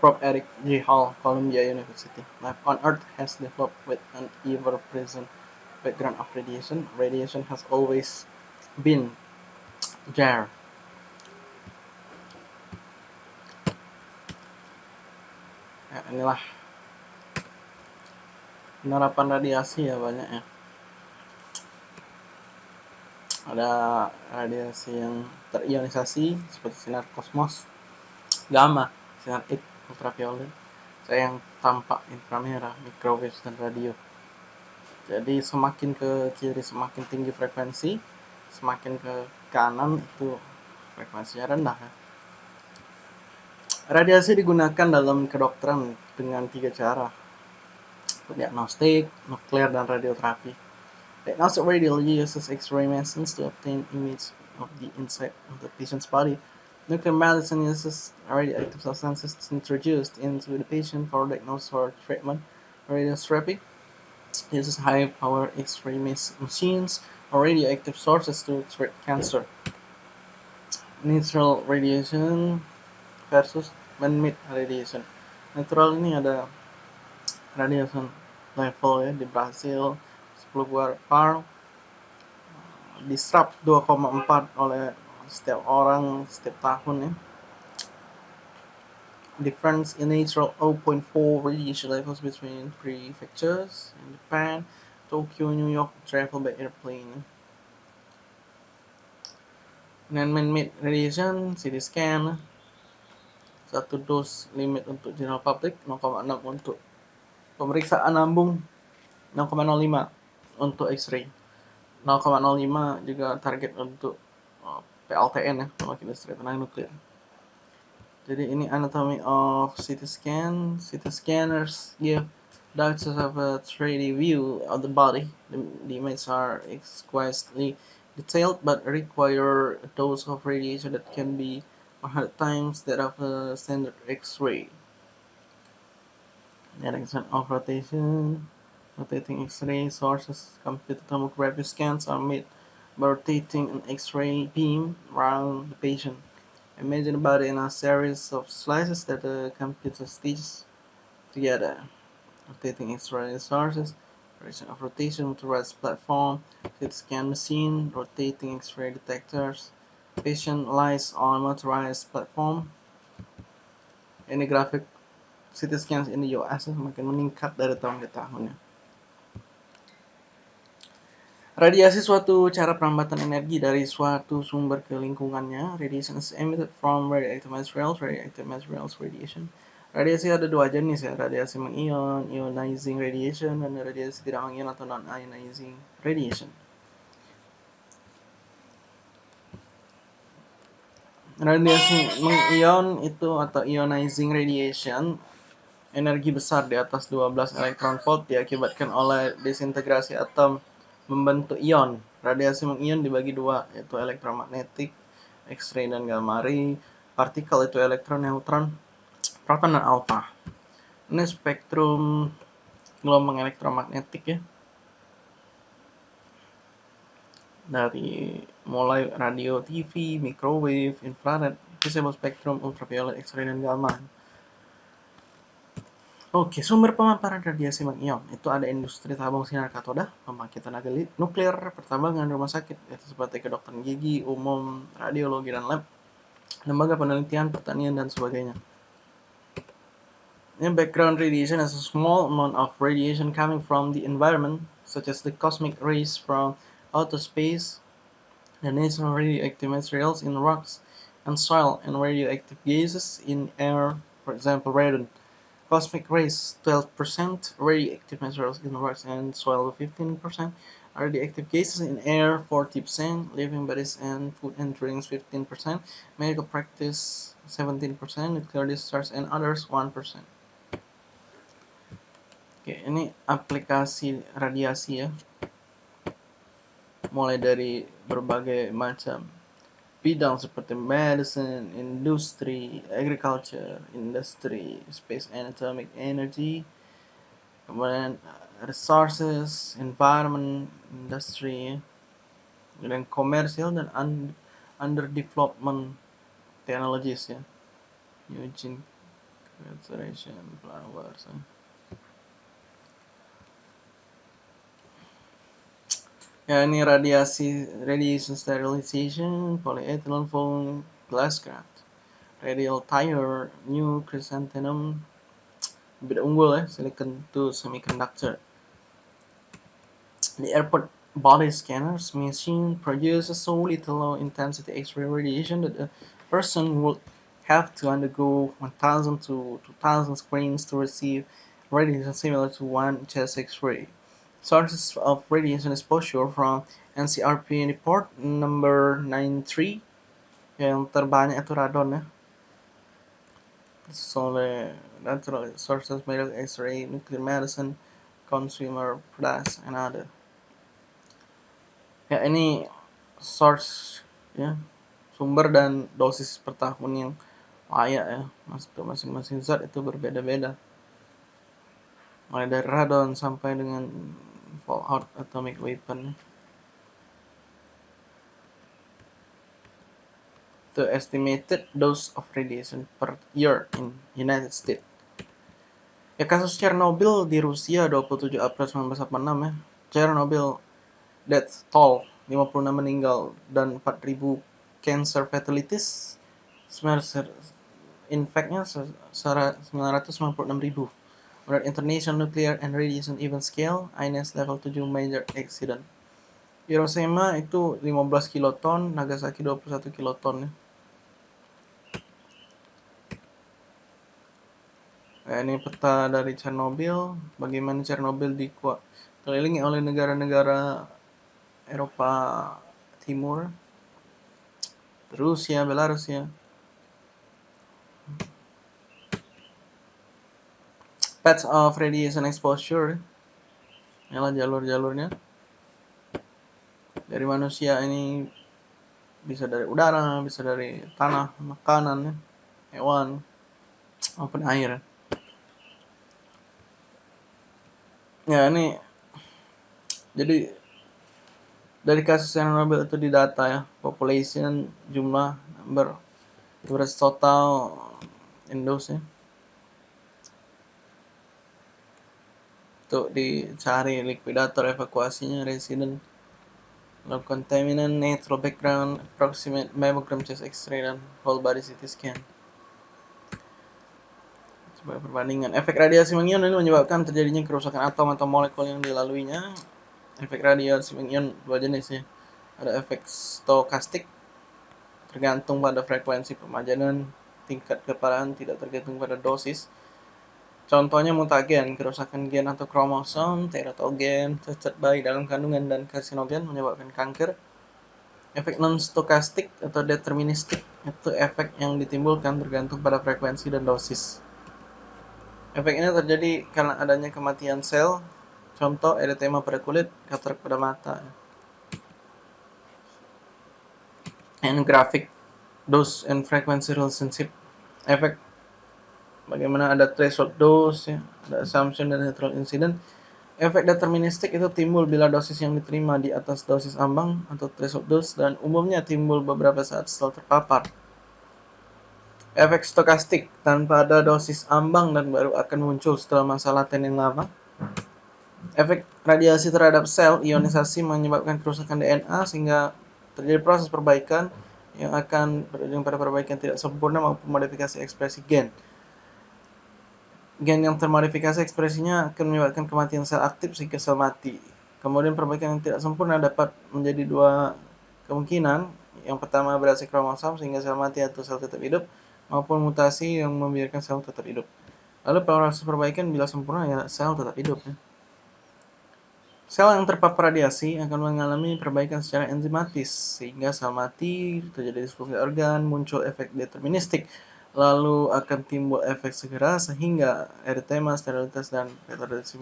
Prof. Eric J. Hall, Columbia University. Life on Earth has developed with an ever-present background of radiation. Radiation has always been there. Ya, inilah penerapan radiasi ya banyak ya. Ada radiasi yang terionisasi seperti sinar kosmos, gamma, sinar X, ultraviolet, yang tampak inframerah, microwave dan radio. Jadi semakin ke kiri semakin tinggi frekuensi, semakin ke kanan itu frekuensinya rendah ya. Radiasi digunakan dalam kedokteran dengan tiga cara. Diagnostik, nuklir, dan radioterapi. Diagnostic radiology uses X-ray machines to obtain image of the inside of the patient's body. Nuclear medicine uses radioactive substances introduced into the patient for diagnosis or treatment. Radiotherapy uses high-power X-ray machines or radioactive sources to treat cancer. Natural radiation versus man-made radiation. Natural ini ada radiation level ya di Brasil 10 par diserap 2,4 oleh setiap orang setiap tahun ya difference in natural 0.4 radiation levels between prefectures in Japan, Tokyo, New York travel by airplane. Dan man-made radiation, CT scan, satu dos limit untuk general public, 0,6 untuk pemeriksaan lambung, 0,05 untuk X-ray, 0,05 juga target untuk PLTN ya, pemakaian listrik tenaga nuklir. Jadi ini anatomy of CT scan. CT scanners give doctors have a 3D view of the body. The, the images are exquisitely detailed but require a dose of radiation that can be 100 times that of a standard X-ray. Direction of rotation. Rotating X-ray sources computed tomography scans are made by rotating an X-ray beam around the patient. Imagine the body in a series of slices that the computer stitches together. Rotating X-ray sources, direction of rotation to rest platform, CT scan machine, rotating X-ray detectors. Patient lies on motorized platform. Ini grafik CT scans in the US semakin meningkat dari tahun ke tahun ya. Radiasi suatu cara perambatan energi dari suatu sumber ke lingkungannya. Radiation is emitted from radioactive materials, radioactive materials radiation. Radiasi ada dua jenis ya, radiasi mengion, ionizing radiation, dan radiasi tidak mengion atau non-ionizing radiation. Radiasi mengion itu atau ionizing radiation energi besar di atas 12 elektron volt diakibatkan oleh desintegrasi atom membentuk ion. Radiasi mengion dibagi dua, yaitu elektromagnetik, X-ray dan gamma ray. Partikel itu elektron, neutron, proton dan alfa. Ini spektrum gelombang elektromagnetik ya. Dari mulai radio, TV, microwave, infrared, visible spektrum, ultraviolet, X-ray dan gamma. Oke, sumber pemaparan radiasi mengion itu ada industri tabung sinar katoda, pembangkit tenaga nuklir, pertambangan, rumah sakit, itu seperti kedokteran gigi, umum, radiologi dan lab, lembaga penelitian, pertanian dan sebagainya. In background radiation is a small amount of radiation coming from the environment, such as the cosmic rays from outer space, the natural radioactive materials in rocks and soil, and radioactive gases in air, for example, radon. Cosmic rays 12%, radioactive materials in rocks and soil 15%, radioactive gases in air 40%, living bodies and food and drinks 15%, medical practice 17%, nuclear discharge and others 1%. Oke, ini aplikasi radiasi ya. Mulai dari berbagai macam bidang seperti medicine, industri, agriculture, industry, space and atomic energy, kemudian resources, environment, industry, dan komersial dan under development technologies ya. Eugene Saturation flowers. Ini radiasi radiation sterilization polyethylene foam glasscraft radial tire new chrysanthemum. Bit unggul ya silicon to semiconductor. The airport body scanners machine produces so little low intensity x-ray radiation that a person would have to undergo 1000 to 2000 screens to receive radiation similar to one chest x-ray sources of radiation exposure from NCRP report number 93 yang terbanyak itu radon ya. Solely natural sources medical X-ray nuclear medicine consumer products and other. Ya ini source ya sumber dan dosis per tahun yang layak ya. Masing-masing zat itu berbeda-beda. Mulai dari radon sampai dengan fallout atomic weapon. The estimated dose of radiation per year in United States. Ya kasus Chernobyl di Rusia 27 April 1986 ya. Chernobyl death toll 56 meninggal dan 4000 cancer fatalities. Infectnya 996.000 Menurut International Nuclear and Radiation Event Scale, INS level 7 major accident. Hiroshima itu 15 kiloton, Nagasaki 21 kiloton ya. Nah, ini peta dari Chernobyl, bagaimana Chernobyl dikelilingi oleh negara-negara Eropa Timur, Rusia, Belarusia, paths of radiation exposure. Inilah jalur-jalurnya. Dari manusia ini bisa dari udara bisa dari tanah makanan hewan maupun air. Ya ini jadi dari kasus yang Nobel itu didata ya population jumlah number beras total Indonesia untuk dicari likuidator evakuasinya resident low contaminant natural background approximate mammogram chest x-ray dan whole body CT scan. Sebagai perbandingan. Efek radiasi mengion ini menyebabkan terjadinya kerusakan atom atau molekul yang dilaluinya. Efek radiasi mengion dua jenis ya. Ada efek stokastik tergantung pada frekuensi pemajanan tingkat keparahan tidak tergantung pada dosis Contohnya mutagen, kerusakan gen atau kromosom, teratogen, cacat bayi dalam kandungan, dan karsinogen menyebabkan kanker. Efek non-stokastik atau deterministik itu efek yang ditimbulkan tergantung pada frekuensi dan dosis. Efek ini terjadi karena adanya kematian sel, contoh eritema pada kulit, katarak pada mata. And graphic dose and frequency relationship efek bagaimana ada threshold dose, ya, ada assumption dan neutral incident. Efek deterministik itu timbul bila dosis yang diterima di atas dosis ambang atau threshold dose dan umumnya timbul beberapa saat setelah terpapar. Efek stokastik tanpa ada dosis ambang dan baru akan muncul setelah masa laten yang lama. Efek radiasi terhadap sel ionisasi menyebabkan kerusakan DNA sehingga terjadi proses perbaikan yang akan berujung pada perbaikan tidak sempurna maupun modifikasi ekspresi gen gen yang termodifikasi ekspresinya akan menyebabkan kematian sel aktif sehingga sel mati. Kemudian perbaikan yang tidak sempurna dapat menjadi dua kemungkinan. Yang pertama berhasil kromosom sehingga sel mati atau sel tetap hidup, maupun mutasi yang membiarkan sel tetap hidup. Lalu proses perbaikan bila sempurna ya sel tetap hidup. Ya. Sel yang terpapar radiasi akan mengalami perbaikan secara enzimatis sehingga sel mati, terjadi disfungsi organ, muncul efek deterministik lalu akan timbul efek segera sehingga eritema, sterilitas, dan retardasi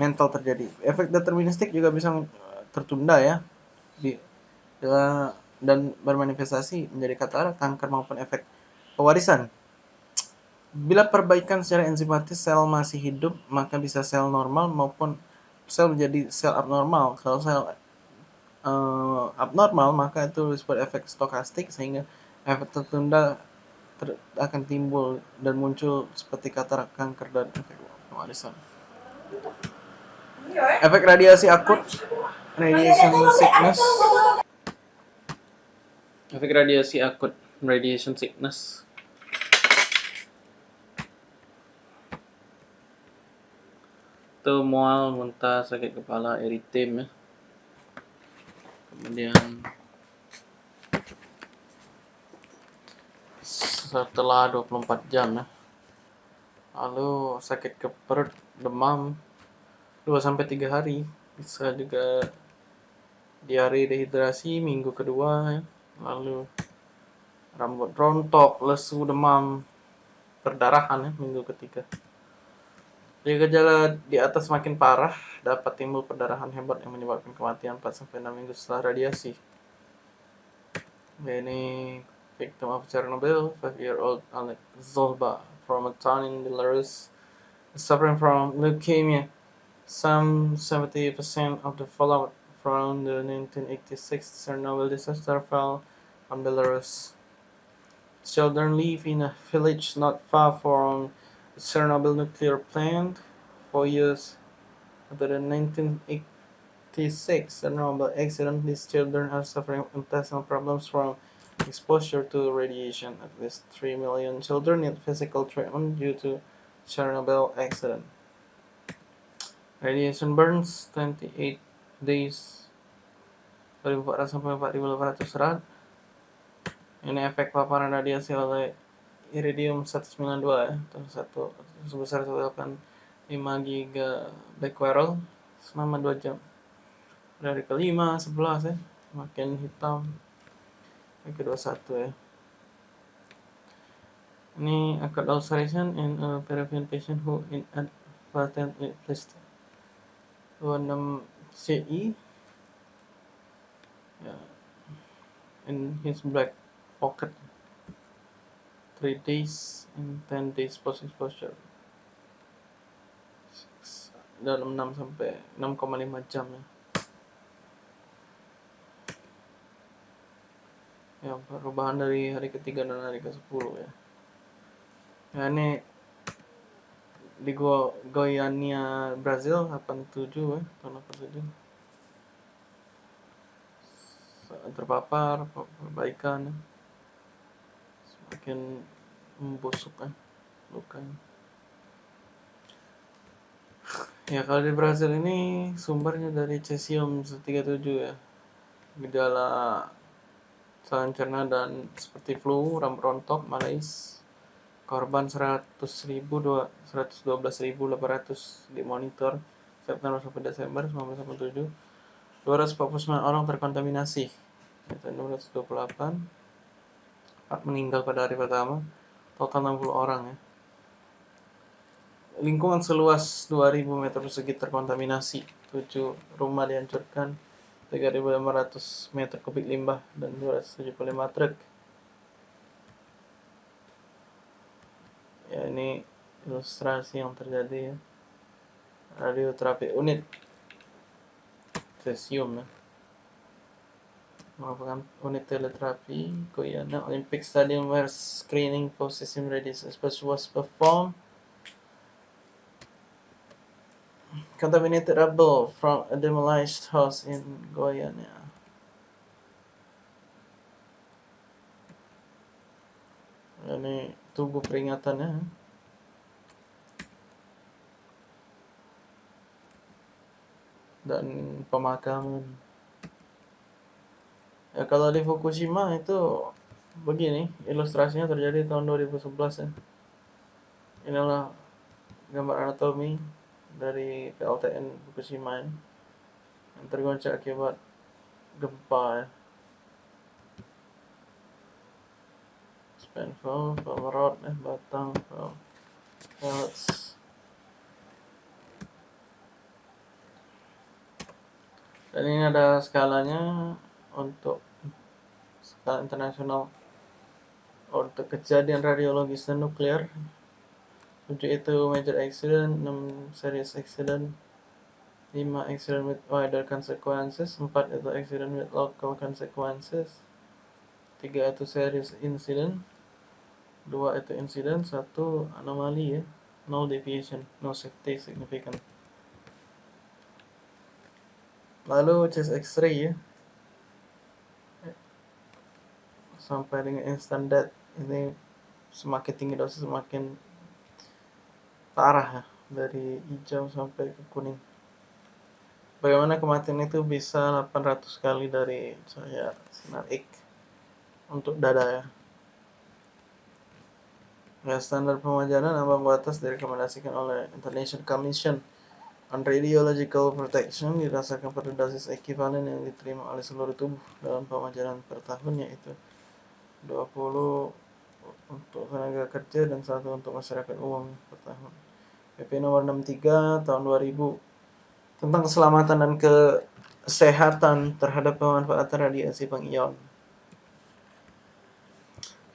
mental terjadi. Efek deterministik juga bisa tertunda ya dan bermanifestasi menjadi katarak, kanker maupun efek pewarisan. Bila perbaikan secara enzimatis sel masih hidup, maka bisa sel normal maupun sel menjadi sel abnormal. Kalau sel uh, abnormal, maka itu disebut efek stokastik sehingga efek tertunda ter, akan timbul dan muncul seperti katarak, kanker, dan efek warisan. Efek radiasi akut, radiation sickness. Efek radiasi akut, radiation sickness. Itu mual, muntah, sakit kepala, eritem ya. Kemudian setelah 24 jam ya. Lalu sakit ke perut, demam 2 sampai 3 hari. Bisa juga diare dehidrasi minggu kedua ya. Lalu rambut rontok, lesu, demam, perdarahan ya minggu ketiga. Jika gejala di atas makin parah, dapat timbul perdarahan hebat yang menyebabkan kematian 4 sampai 6 minggu setelah radiasi. Ini victim of Chernobyl, five-year-old Alek Zolba from a town in Belarus, suffering from leukemia. Some 70% of the fallout from the 1986 Chernobyl disaster fell on Belarus. Children live in a village not far from the Chernobyl nuclear plant. For years after the 1986 Chernobyl accident, these children are suffering intestinal problems from exposure to radiation. At least 3 million children need physical treatment due to Chernobyl accident. Radiation burns 28 days 2400 sampai 4800 rad. Ini efek paparan radiasi oleh iridium 192 ya, satu sebesar 185 giga becquerel selama 2 jam. Dari kelima, 11 ya, makin hitam kedua satu ya. Ini occurred ulceration in a Peruvian patient who inadvertently placed 26 CI yeah, in his black pocket. 3 days and 10 days post exposure dalam 6 sampai 6,5 jam ya ya perubahan dari hari ketiga dan hari ke sepuluh ya. Ya ini di Go Goiania Brazil 87 ya tahun 87 terpapar perbaikan ya. semakin membusuk kan lukanya ya. Kalau di Brazil ini sumbernya dari cesium 137 ya. Gejala saluran cerna dan seperti flu, rambut rontok, malaise. Korban 100.000 112.800 dimonitor September sampai Desember 1997. 249 orang terkontaminasi. Itu 628. 4 meninggal pada hari pertama. Total 60 orang ya. Lingkungan seluas 2000 meter persegi terkontaminasi. 7 rumah dihancurkan. 3.500 meter kubik limbah dan 275 truk. Ya ini ilustrasi yang terjadi ya. Radioterapi unit cesium ya. Merupakan unit teleterapi Guyana Olympic Stadium where screening for cesium radiation was performed contaminated rubble from a demolished house in Guyana. Ini tubuh peringatannya. Dan pemakaman. Ya kalau di Fukushima itu begini, ilustrasinya terjadi tahun 2011 ya. Inilah gambar anatomi dari PLTN Fukushima yang tergoncang akibat gempa ya. Spanful, Pomerod, eh, Batang, Pellets. Dan ini ada skalanya untuk skala internasional untuk kejadian radiologis dan nuklir 7 itu major accident, 6 serious accident, 5 accident with wider consequences, 4 itu accident with local consequences, 3 itu serious incident, dua itu insiden satu anomali ya. No deviation no safety significant. Lalu chest x-ray ya. Sampai dengan instant death ini semakin tinggi dosis semakin parah ya dari hijau sampai ke kuning. Bagaimana kematian itu bisa 800 kali dari cahaya sinar X untuk dada ya? Ya, standar pemajanan ambang batas direkomendasikan oleh International Commission on Radiological Protection dirasakan pada dosis ekivalen yang diterima oleh seluruh tubuh dalam pemajanan per tahun yaitu 20 untuk tenaga kerja dan satu untuk masyarakat umum per tahun. PP nomor 63 tahun 2000 tentang keselamatan dan kesehatan terhadap pemanfaatan radiasi pengion.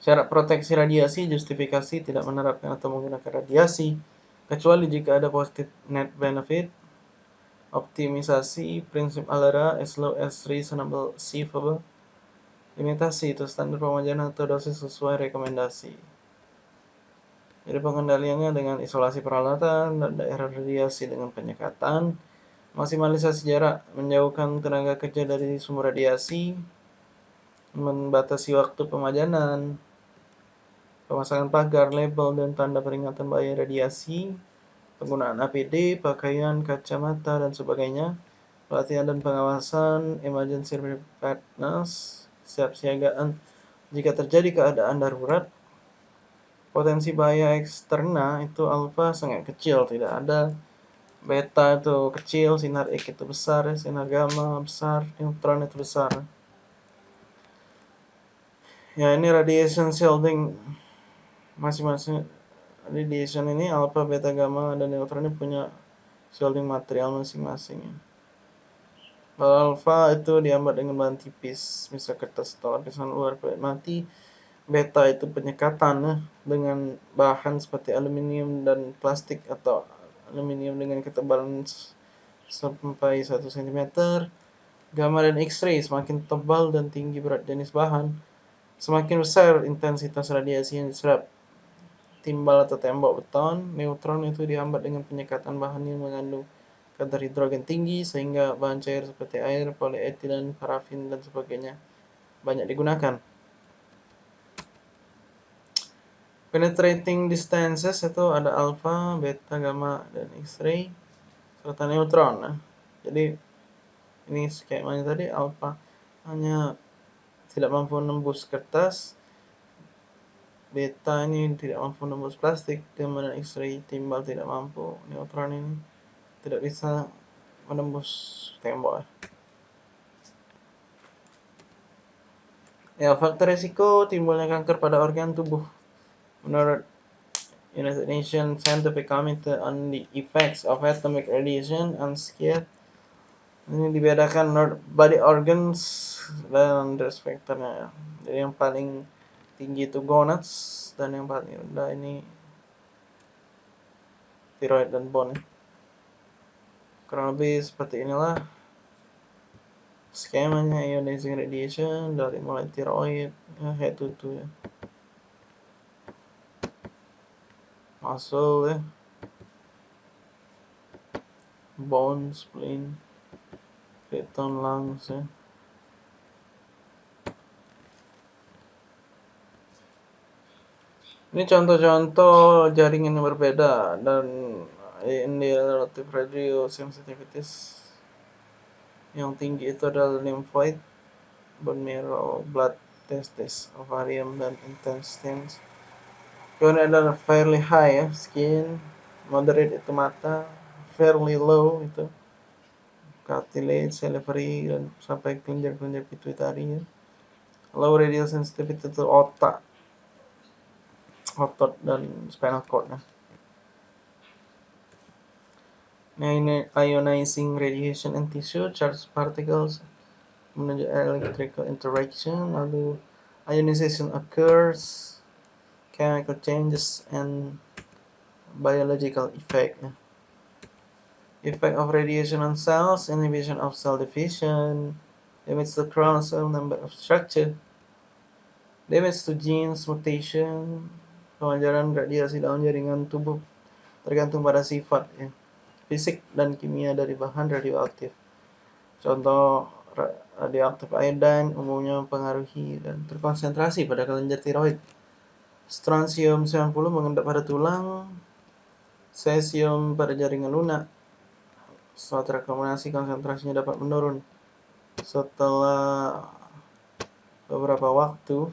Syarat proteksi radiasi justifikasi tidak menerapkan atau menggunakan radiasi kecuali jika ada positif net benefit optimisasi prinsip ALERA as low as reasonable achievable Limitasi itu standar pemajanan atau dosis sesuai rekomendasi. Jadi pengendaliannya dengan isolasi peralatan dan daerah radiasi dengan penyekatan, maksimalisasi jarak, menjauhkan tenaga kerja dari sumber radiasi, membatasi waktu pemajanan, pemasangan pagar, label, dan tanda peringatan bahaya radiasi, penggunaan APD, pakaian, kacamata, dan sebagainya, pelatihan dan pengawasan, emergency preparedness, kesiapsiagaan jika terjadi keadaan darurat. Potensi bahaya eksterna itu alfa sangat kecil, tidak ada. Beta itu kecil, sinar X itu besar, sinar gamma besar, neutron itu besar. Ya ini radiation shielding masing-masing radiation ini alfa, beta, gamma, dan neutron ini punya shielding material masing-masing. Alfa itu diambat dengan bahan tipis, misal kertas atau lapisan luar mati. Beta itu penyekatan ya, dengan bahan seperti aluminium dan plastik atau aluminium dengan ketebalan sampai 1 cm. Gamma dan X-ray semakin tebal dan tinggi berat jenis bahan, semakin besar intensitas radiasi yang diserap. Timbal atau tembok beton, neutron itu dihambat dengan penyekatan bahan yang mengandung kadar hidrogen tinggi sehingga bahan cair seperti air, polietilen, parafin dan sebagainya banyak digunakan. Penetrating distances itu ada alpha, beta, gamma, dan X-ray serta neutron. Nah, jadi ini skemanya tadi alpha hanya tidak mampu menembus kertas, beta ini tidak mampu menembus plastik, gamma dan X-ray timbal tidak mampu, neutron ini tidak bisa menembus tembok. Ya, faktor risiko timbulnya kanker pada organ tubuh. Menurut United Nations Scientific Committee on the Effects of Atomic Radiation on Skin, ini dibedakan body organs dan factornya ya. Jadi yang paling tinggi itu gonads dan yang paling rendah ini thyroid dan bone. Kurang lebih seperti inilah skemanya ionizing radiation dari mulai tiroid ya, to toe ya. Muscle ya. Bone spleen keton lungs ya. Ini contoh-contoh jaringan yang berbeda dan in the relative radio sensitivities yang tinggi itu adalah lymphoid, bone marrow, blood, testis, ovarium, dan intestines. Kemudian adalah fairly high ya, skin, moderate itu mata, fairly low itu cartilage, salivary, dan sampai kelenjar-kelenjar pituitari ya. Low radial sensitivity itu otak, otot, dan spinal cord. Ya. Ionizing radiation in tissue, charged particles menuju electrical interaction, lalu ionization occurs, chemical changes and biological effect. Effect of radiation on cells, inhibition of cell division, damage to cell number of structure, damage to genes, mutation, Pemancaran radiasi dalam jaringan tubuh tergantung pada sifat ya, fisik dan kimia dari bahan radioaktif. Contoh radioaktif iodine umumnya mempengaruhi dan terkonsentrasi pada kelenjar tiroid. Strontium 90 mengendap pada tulang, cesium pada jaringan lunak. Setelah terkombinasi konsentrasinya dapat menurun. Setelah beberapa waktu,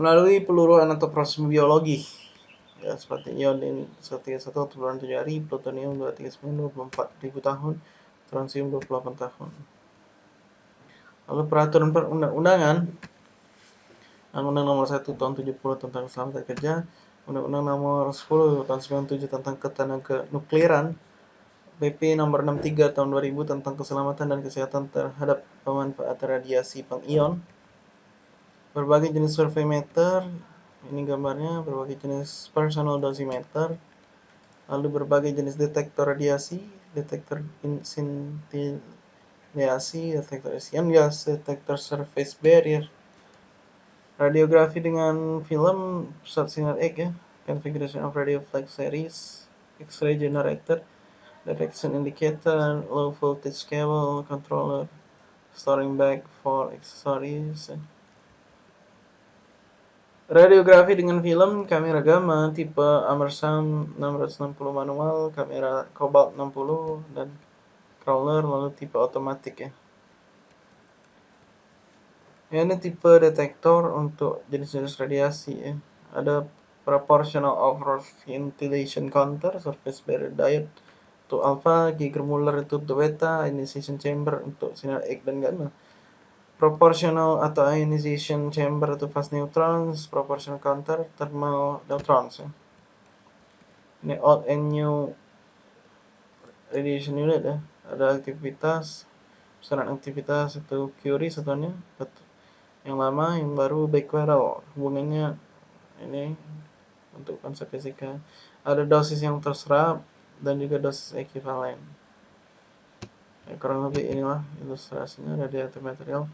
melalui peluruan atau proses biologi ya seperti ion ini 131 turun 7 hari plutonium 239 24 ribu tahun strontium 28 tahun. Lalu peraturan perundang-undangan Undang-Undang Nomor 1 Tahun 70 tentang Keselamatan Kerja Undang-Undang Nomor 10 Tahun 97 tentang Ketenaga Nukliran PP Nomor 63 Tahun 2000 tentang Keselamatan dan Kesehatan terhadap Pemanfaatan Radiasi Pengion berbagai jenis survei meter ini gambarnya berbagai jenis personal dosimeter lalu berbagai jenis detektor radiasi detektor scintillasi detektor isian gas detektor surface barrier. Radiografi dengan film pusat sinar X ya configuration of radio flag series X-ray generator detection indicator low voltage cable controller storing bag for accessories Radiografi dengan film, kamera gamma tipe Amersam 660 manual, kamera Cobalt 60 dan crawler lalu tipe otomatik ya. ya. Ini tipe detektor untuk jenis-jenis radiasi ya. Ada proportional over ventilation counter, surface barrier diode untuk alpha, Geiger-Müller itu untuk beta, initiation chamber untuk sinar X dan gamma proportional atau ionization chamber atau fast neutrons, proportional counter, thermal neutrons. Ya. Ini old and new radiation unit ya. Ada aktivitas, besaran aktivitas itu Curie satunya, yang lama, yang baru Becquerel. Hubungannya ini untuk konsep fisika. Ada dosis yang terserap dan juga dosis ekivalen. Ya, kurang lebih inilah ilustrasinya radiatif material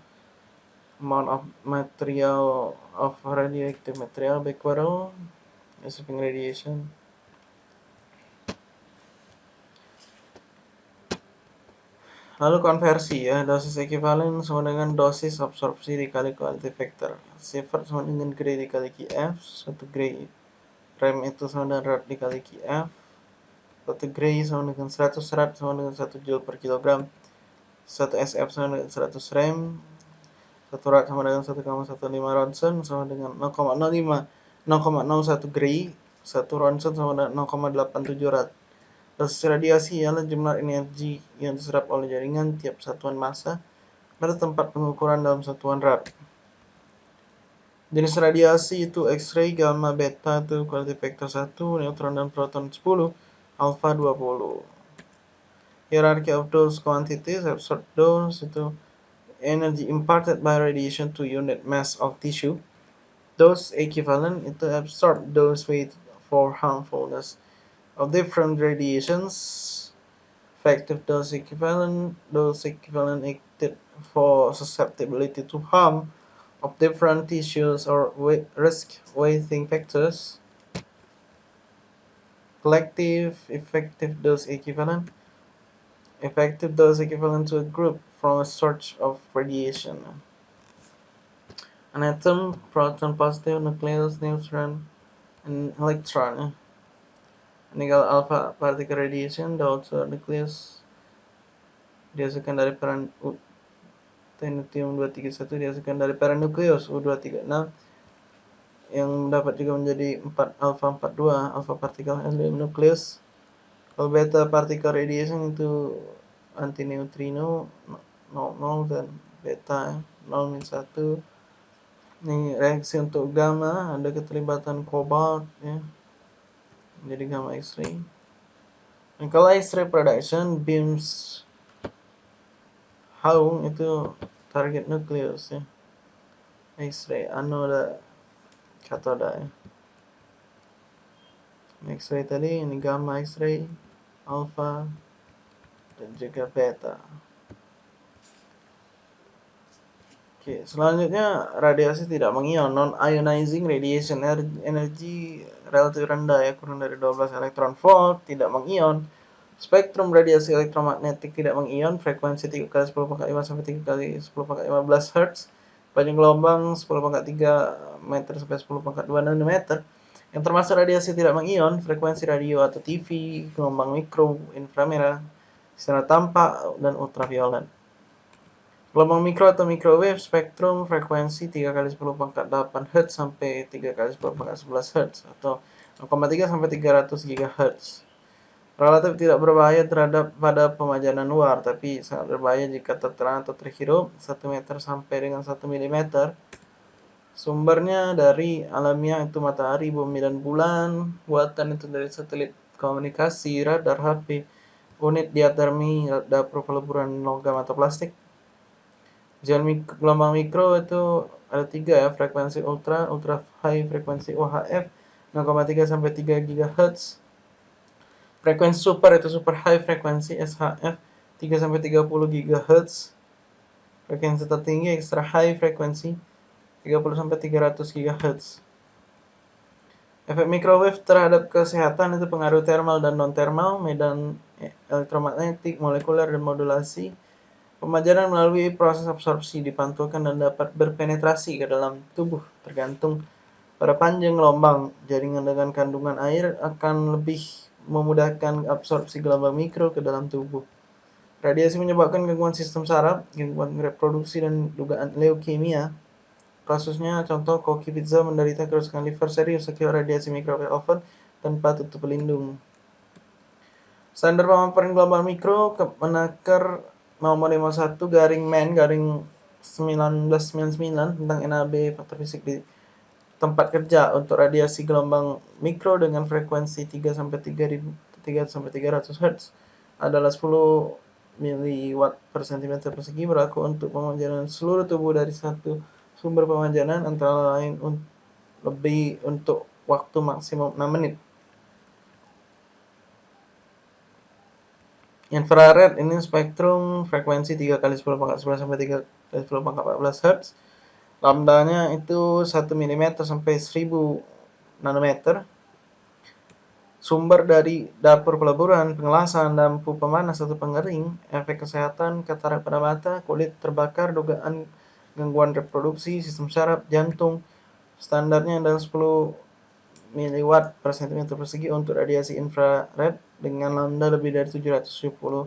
amount of material of radioactive material Becquerel receiving radiation Lalu konversi ya, dosis ekivalen sama dengan dosis absorpsi dikali quality factor. Sifat sama dengan Gray dikali QF, satu Gray rem itu sama dengan rad dikali QF, satu Gray sama dengan 100 rad sama dengan 1 joule per kilogram, satu SF sama dengan 100 rem, satu rad sama dengan 1,15 ronsen sama dengan 0,05 0,01 gray satu ronsen sama dengan 0,87 rad dosis radiasi ialah jumlah energi yang diserap oleh jaringan tiap satuan massa pada tempat pengukuran dalam satuan rad jenis radiasi itu X-ray, gamma, beta itu quality factor 1, neutron dan proton 10, alpha 20 hierarchy of dose quantities, absorbed dose itu energy imparted by radiation to unit mass of tissue. Dose equivalent to absorbed dose weight for harmfulness of different radiations. Effective dose equivalent, dose equivalent for susceptibility to harm of different tissues or risk weighting factors. Collective effective dose equivalent effective dose equivalent to a group from a source of radiation. An atom, proton, positive, nucleus, neutron, and electron. Nickel alpha particle radiation, also nucleus dihasilkan dari peran U, tenutium 231 dihasilkan dari peranukleus U236 nah, yang dapat juga menjadi 4 alpha 42 alpha partikel helium nucleus kalau beta particle radiation itu antineutrino 0 dan beta 0 min 1 ini reaksi untuk gamma ada keterlibatan kobalt ya. Jadi gamma X-ray. Dan kalau X-ray production beams how itu target nukleus ya. X-ray anoda katoda ya. X-ray tadi ini gamma X-ray alpha dan juga beta. Oke, selanjutnya radiasi tidak mengion, non-ionizing radiation energi relatif rendah ya, kurang dari 12 elektron volt, tidak mengion. Spektrum radiasi elektromagnetik tidak mengion, frekuensi 3 kali 10 pangkat 5 sampai 3 kali 10 pangkat 15 Hz, panjang gelombang 10 pangkat 3 meter sampai 10 pangkat 2 nanometer. Yang termasuk radiasi tidak mengion, frekuensi radio atau TV, gelombang mikro, inframerah, sinar tampak, dan ultraviolet. Gelombang mikro atau microwave spektrum frekuensi 3 kali 10 pangkat 8 Hz sampai 3 kali 10 pangkat 11 Hz atau 0,3 sampai 300 GHz. Relatif tidak berbahaya terhadap pada pemajanan luar, tapi sangat berbahaya jika terterang atau terhirup 1 meter sampai dengan 1 mm. Sumbernya dari alamiah itu matahari, bumi, dan bulan. Buatan itu dari satelit komunikasi, radar, HP, unit diatermi, dapur peleburan logam atau plastik, Jalan gelombang mikro itu ada tiga ya, frekuensi ultra, ultra high frekuensi UHF 0,3 sampai 3 GHz. Frekuensi super itu super high frekuensi SHF 3 sampai 30 GHz. Frekuensi tertinggi extra high frekuensi 30 sampai 300 GHz. Efek microwave terhadap kesehatan itu pengaruh thermal dan non thermal, medan elektromagnetik, molekuler dan modulasi Pemajaran melalui proses absorpsi dipantulkan dan dapat berpenetrasi ke dalam tubuh tergantung pada panjang gelombang. Jaringan dengan kandungan air akan lebih memudahkan absorpsi gelombang mikro ke dalam tubuh. Radiasi menyebabkan gangguan sistem saraf, gangguan reproduksi, dan dugaan leukemia. Kasusnya contoh koki pizza menderita kerusakan liver serius akibat radiasi microwave oven tanpa tutup pelindung. Standar pemaparan gelombang mikro menakar nomor 51 garing men garing 1999 tentang NAB faktor fisik di tempat kerja untuk radiasi gelombang mikro dengan frekuensi 3 sampai 3000 3 sampai 300 Hz adalah 10 miliwatt per cm persegi berlaku untuk pemanjatan seluruh tubuh dari satu sumber pemanjatan antara lain lebih untuk waktu maksimum 6 menit. Infrared ini spektrum frekuensi 3 kali 10 pangkat 11 sampai 3 kali 10 pangkat 14 Hz. Lambdanya itu 1 mm sampai 1000 nanometer. Sumber dari dapur peleburan, pengelasan, lampu pemanas atau pengering, efek kesehatan, katarak pada mata, kulit terbakar, dugaan gangguan reproduksi, sistem saraf, jantung. Standarnya adalah 10 miliwatt per cm persegi untuk radiasi infrared dengan lambda lebih dari 770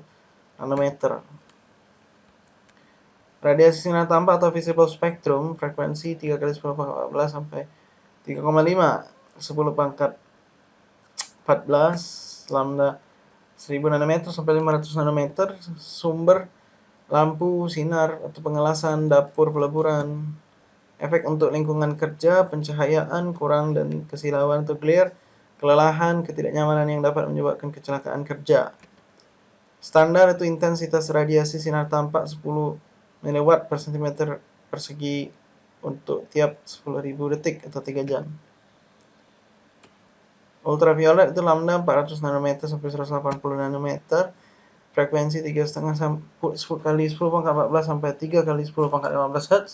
nanometer. Radiasi sinar tampak atau visible spectrum frekuensi 3 kali 10 pangkat 14 sampai 3,5 10 pangkat 14 lambda 1000 nanometer sampai 500 nanometer sumber lampu sinar atau pengelasan dapur peleburan efek untuk lingkungan kerja, pencahayaan kurang dan kesilauan atau glare, kelelahan, ketidaknyamanan yang dapat menyebabkan kecelakaan kerja. Standar itu intensitas radiasi sinar tampak 10 mW per cm persegi untuk tiap 10.000 detik atau 3 jam. Ultraviolet itu lambda 400 nanometer sampai 180 nanometer, frekuensi 3,5 kali 10 pangkat 14 sampai 3 kali 10 pangkat 15 Hz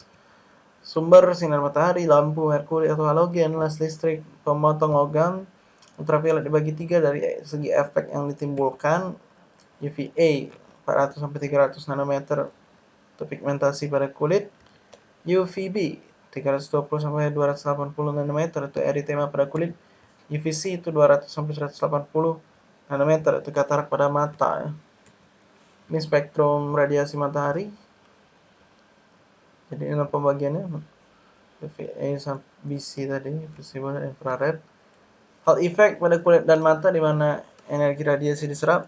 sumber sinar matahari, lampu, merkuri atau halogen, les listrik, pemotong logam, ultraviolet dibagi tiga dari segi efek yang ditimbulkan UVA 400 sampai 300 nanometer untuk pigmentasi pada kulit, UVB 320 sampai 280 nanometer untuk eritema pada kulit, UVC itu 200 sampai 180 nanometer itu katarak pada mata. Ini spektrum radiasi matahari jadi ini pembagiannya sampai BC tadi visible infrared. Hal efek pada kulit dan mata di mana energi radiasi diserap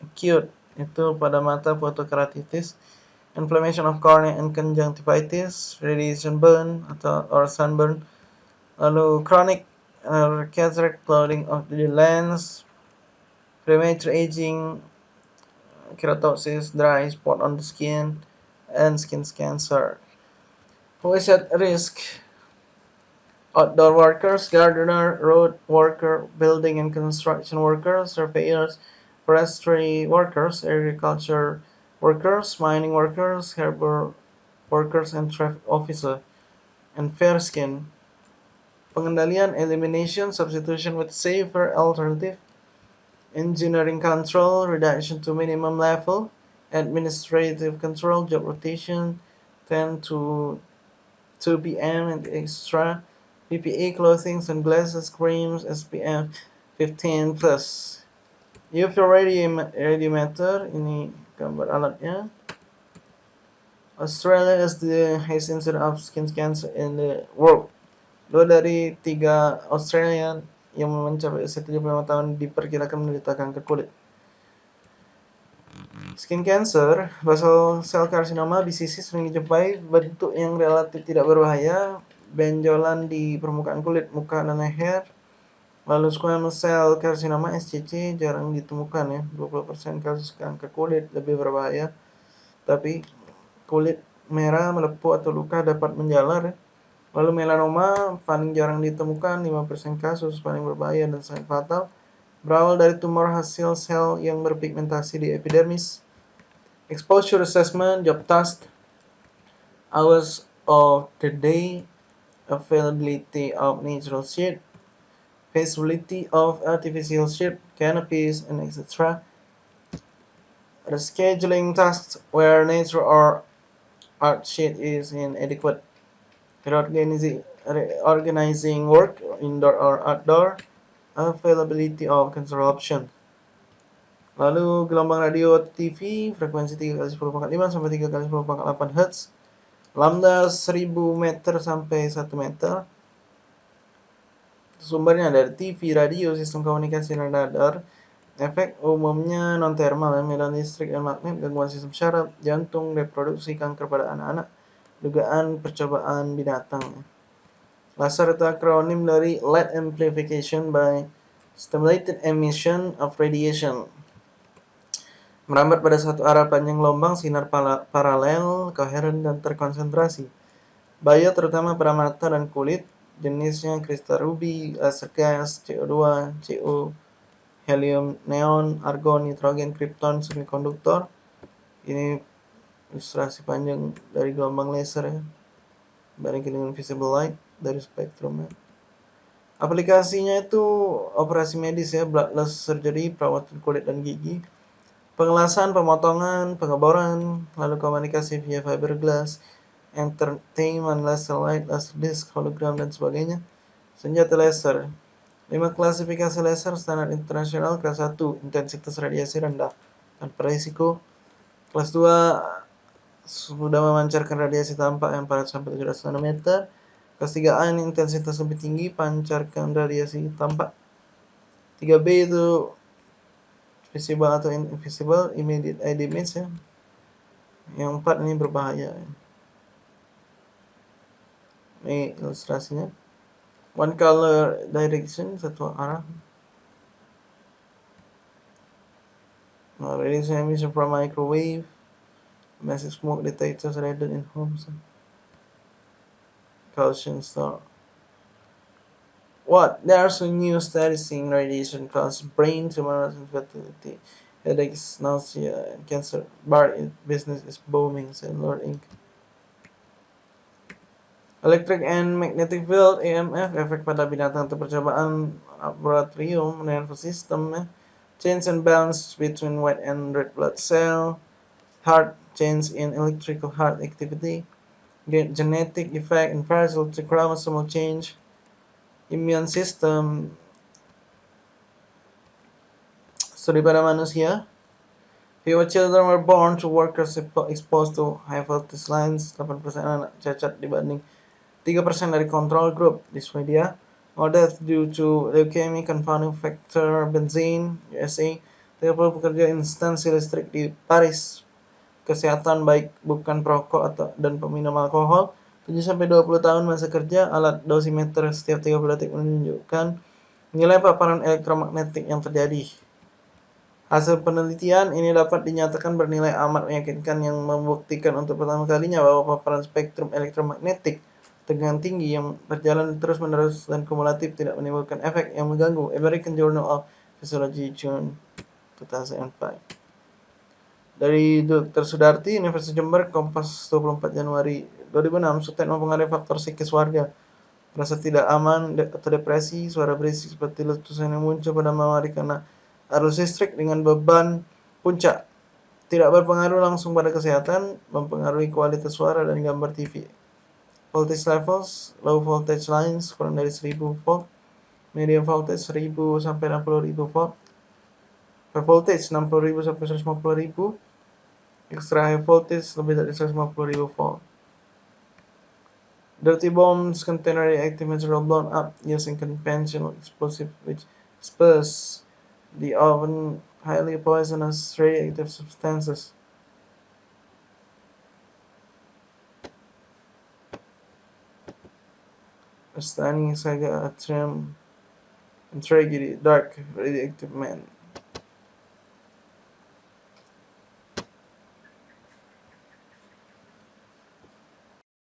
acute itu pada mata fotokeratitis inflammation of cornea and conjunctivitis radiation burn atau or sunburn lalu chronic uh, cataract clouding of the lens premature aging keratosis dry spot on the skin and skin cancer who is at risk outdoor workers, gardener, road worker, building and construction workers, surveyors, forestry workers, agriculture workers, mining workers, harbor workers and traffic officer, and fair skin. Pengendalian elimination, substitution with safer alternative, engineering control, reduction to minimum level, administrative control, job rotation, 10 to 2 p.m. and extra, PPE clothing, sunglasses, creams, SPF 15 plus. UV radiometer, ini gambar alatnya. Australia is the highest incidence of skin cancer in the world. Dua dari tiga Australian yang mencapai usia 75 tahun diperkirakan menderita kanker kulit. Skin cancer, basal sel karsinoma BCC sering dijumpai bentuk yang relatif tidak berbahaya, benjolan di permukaan kulit, muka, dan leher. Lalu squamous cell karsinoma SCC jarang ditemukan ya, 20% kasus kanker kulit lebih berbahaya. Tapi kulit merah, melepuh, atau luka dapat menjalar. Lalu melanoma paling jarang ditemukan, 5% kasus paling berbahaya dan sangat fatal. Berawal dari tumor hasil sel yang berpigmentasi di epidermis. Exposure assessment, job task, hours of the day, availability of natural shade, feasibility of artificial shade, canopies, and etc. Rescheduling tasks where nature or art sheet is inadequate. Reorganizing, organizing work indoor or outdoor. Availability of control option. Lalu gelombang radio TV frekuensi 3 kali 10 sampai 3 kali 10 Hz. Lambda 1000 meter sampai 1 meter. Sumbernya dari TV, radio, sistem komunikasi, dan radar. Efek umumnya non-thermal, medan listrik dan magnet, gangguan sistem syaraf, jantung, reproduksi, kanker pada anak-anak, dugaan percobaan binatang. Laser itu akronim dari Light Amplification by Stimulated Emission of Radiation. Merambat pada satu arah panjang gelombang, sinar paralel, koheren, dan terkonsentrasi. Bahaya terutama pada mata dan kulit, jenisnya kristal ruby, laser gas, CO2, CO, helium, neon, argon, nitrogen, krypton, semikonduktor. Ini ilustrasi panjang dari gelombang laser ya. Dengan visible light dari spektrumnya. Aplikasinya itu operasi medis ya, bloodless surgery, perawatan kulit dan gigi, pengelasan, pemotongan, pengeboran, lalu komunikasi via fiberglass, entertainment, laser light, laser disc, hologram, dan sebagainya. Senjata laser, 5 klasifikasi laser standar internasional kelas 1 intensitas radiasi rendah tanpa risiko. Kelas 2 sudah memancarkan radiasi tampak yang 400 sampai 700 nanometer. Kelas 3A ini intensitas lebih tinggi pancarkan radiasi tampak. 3B itu visible atau invisible immediate eye damage ya. Yang 4 ini berbahaya. Ini ilustrasinya one color direction satu arah now radiation emission from microwave massive smoke detectors rated in homes caution star. What? There's a new study seeing radiation cause brain tumors and infertility headaches nausea and cancer. Bar business is booming said lord inc. Electric and Magnetic Field EMF efek pada binatang atau percobaan laboratorium nervous system change and balance between white and red blood cell heart change in electrical heart activity genetic effect and to chromosomal change immune system studi pada manusia Fewer children were born to workers exposed to high voltage lines 8% anak cacat dibanding 3% dari control group di Swedia. All death due to leukemia confounding factor benzene USA. 30 pekerja instansi listrik di Paris. Kesehatan baik bukan perokok atau dan peminum alkohol. 7 sampai 20 tahun masa kerja alat dosimeter setiap 30 detik menunjukkan nilai paparan elektromagnetik yang terjadi. Hasil penelitian ini dapat dinyatakan bernilai amat meyakinkan yang membuktikan untuk pertama kalinya bahwa paparan spektrum elektromagnetik tegangan tinggi yang berjalan terus-menerus dan kumulatif tidak menimbulkan efek yang mengganggu. American Journal of Physiology, June 2005. Dari Dr. Sudarti, Universitas Jember, Kompas 24 Januari 2006, Sutet mempengaruhi faktor psikis warga. Merasa tidak aman atau depresi, suara berisik seperti letusan yang muncul pada malam hari karena arus listrik dengan beban puncak. Tidak berpengaruh langsung pada kesehatan, mempengaruhi kualitas suara dan gambar TV. Voltage levels, low voltage lines kurang dari 1000 volt, medium voltage 1000 sampai 60000 volt, high voltage 60000 sampai 150000 extra high voltage dari 150.000 volt. Dirty bombs contain radioactive material blown up using conventional explosive which disperse the often highly poisonous radioactive substances. A stunning saga, a trim and tragedy, dark radioactive man.